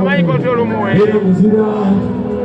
Omanyi kontrola omuwe. era muzira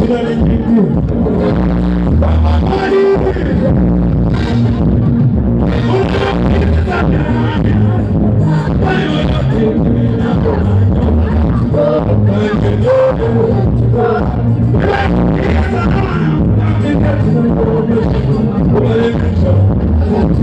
i'm going nyingu Mwani Mwani Olhão,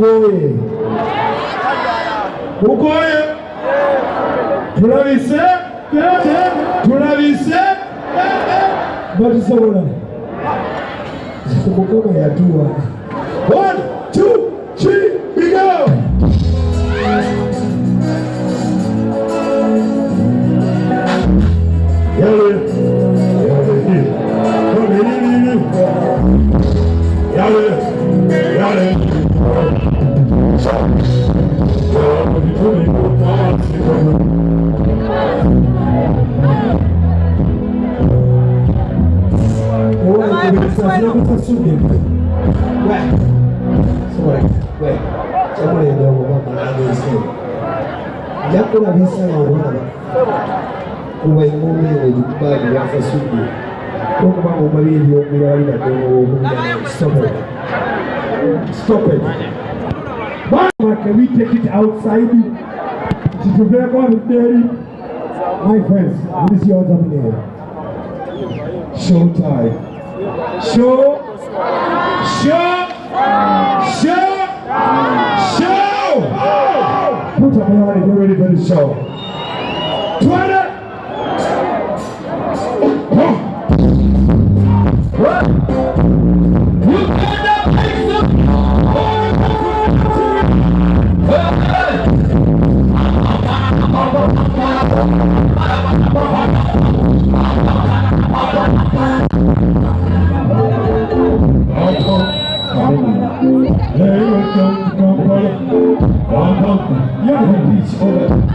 mugoye mugoye tulabise. Tulabise. Batusobola mukama yatuwa. One sùn bí mi. Wẹ. Sọrọ wẹ. Sọmọ yẹn lọ wọn bá bàrà lọ sí i ìyá kó nàbí sára ọ̀rọ̀ nàbà kó wẹ mú mi ò ní bá mi wá fẹ́ sùn bí stop it. Stop it. Mama, can we take it outside? It is very good day. my friends this is your terminator show time show. Shout! Shout! Shout! Put your hand on it, get ready for the What?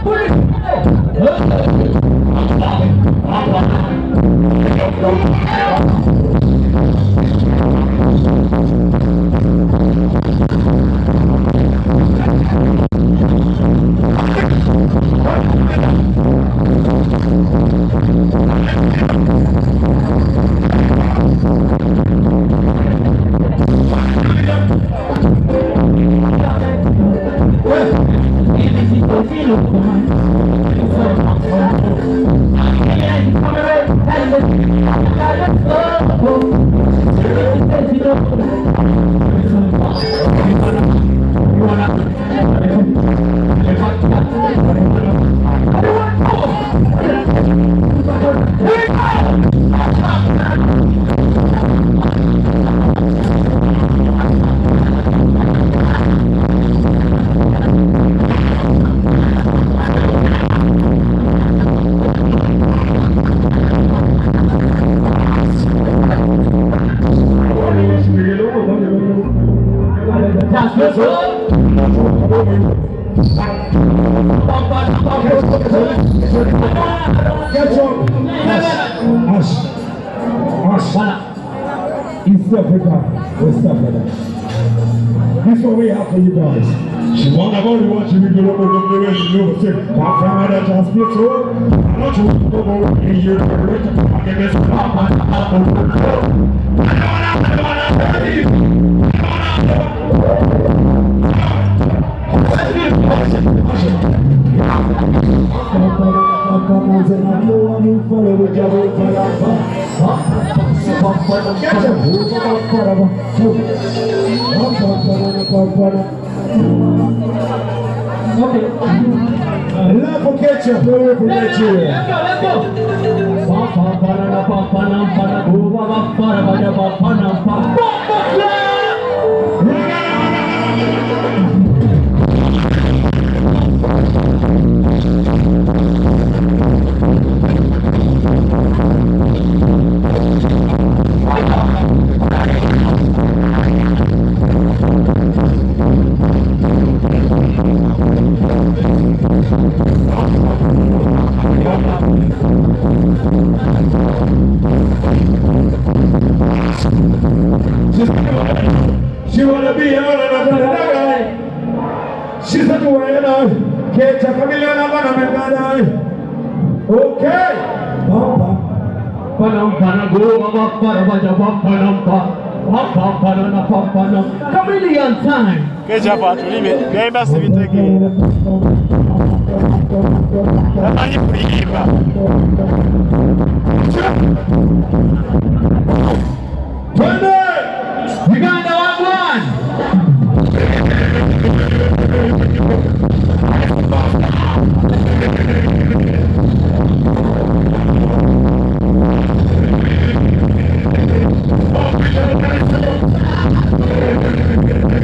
por Get This is what we have for you guys. She go to go over way you want to I don't Love for ketchup, love for Nigeria. She pana na papa panam. Chameleon time. Ketchup atulibe byaimba sibitegeera tamanyi kuyimba Twende. Uganda one one.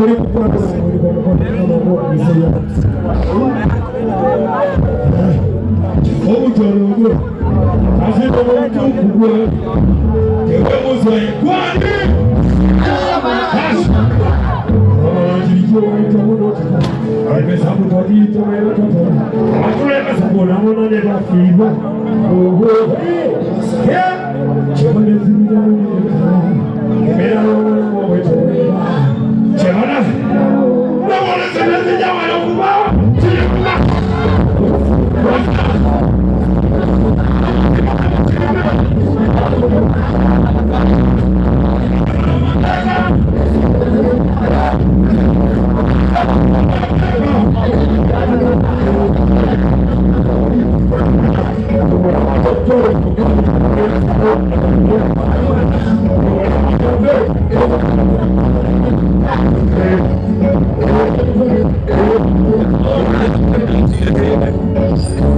bali kulabisa feke buli kukwataamulibamukonaokugisa omutolo ogwo azina omutukugwe ewemuza ekwani Thank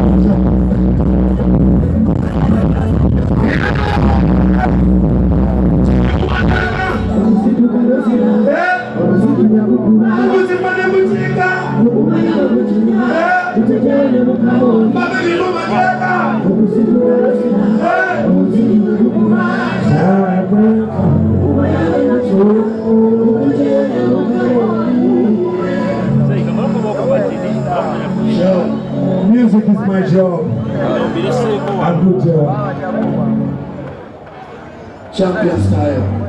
Thank you. Good job. Champion style.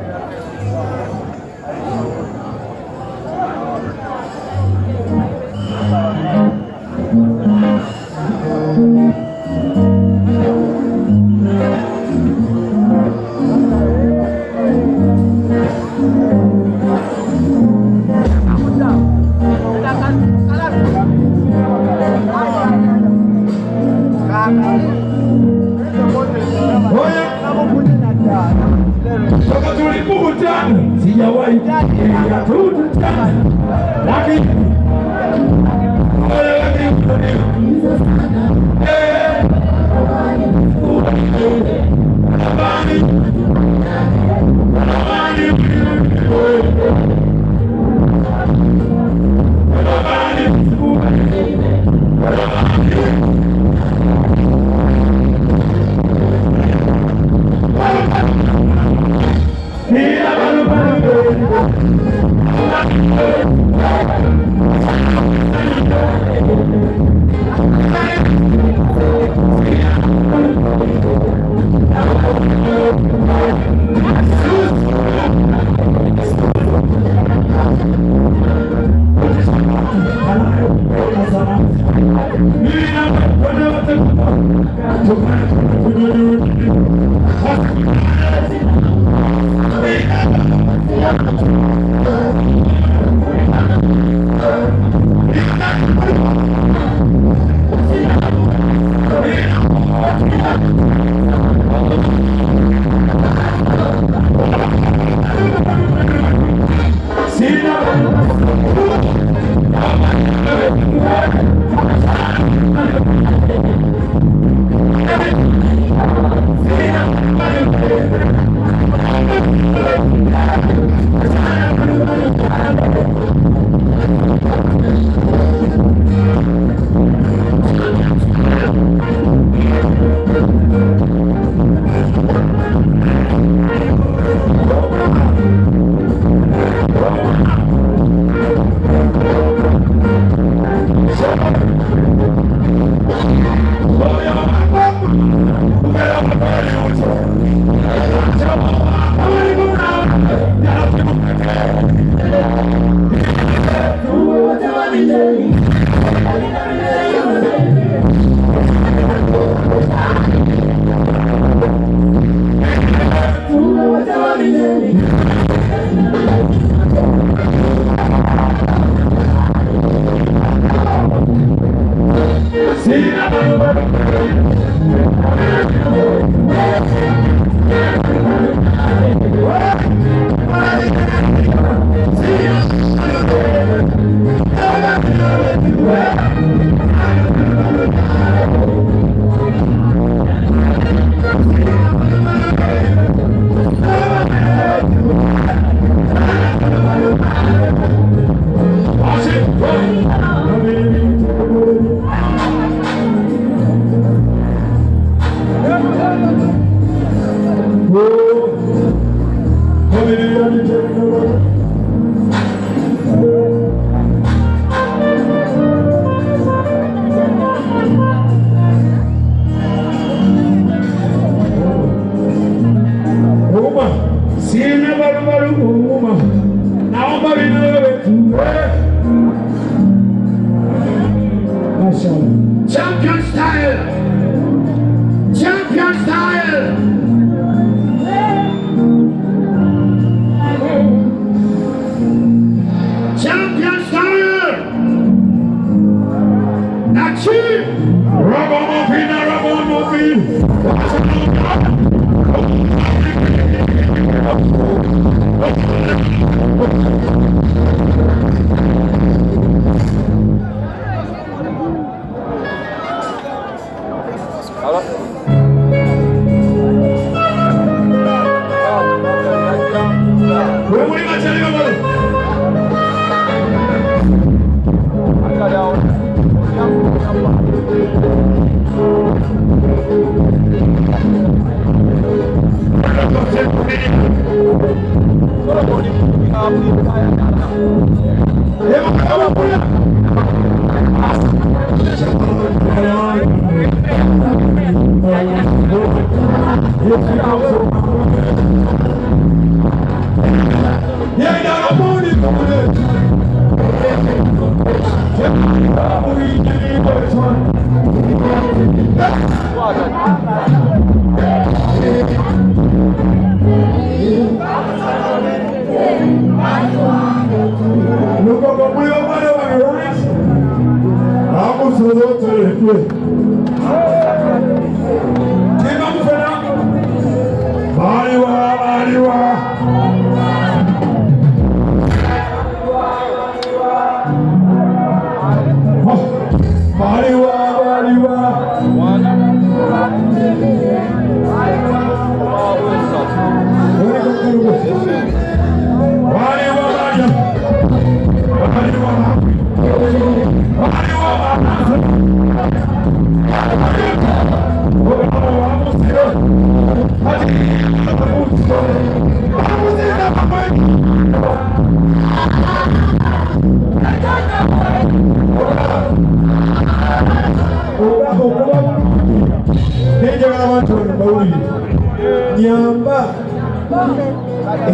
Yeah. Baliwa,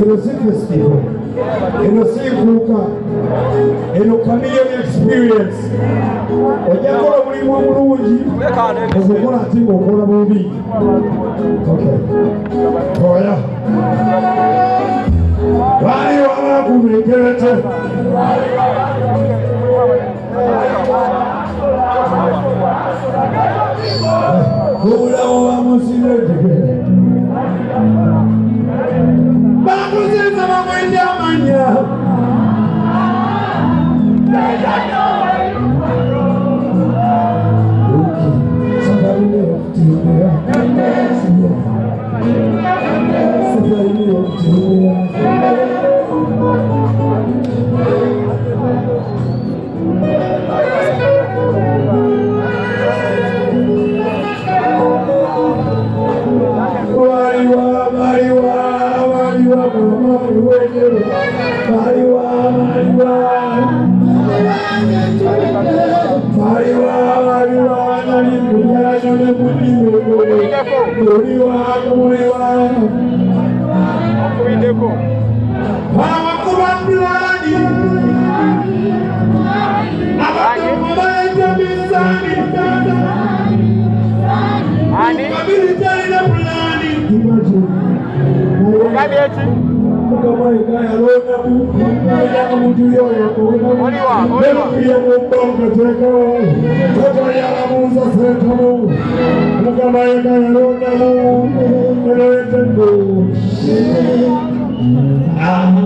inasifis people, inasifuuka, eno community experience. Ojja kola mulimu omulungi ogukola ati ngaokola bubi oya. Baali wabakumigerete obulamu bwamusina etegere bakuziza bamwe ndi amanya Namo, Nagamaya Namo, Namo, Namo, Namo, Namo, Namo,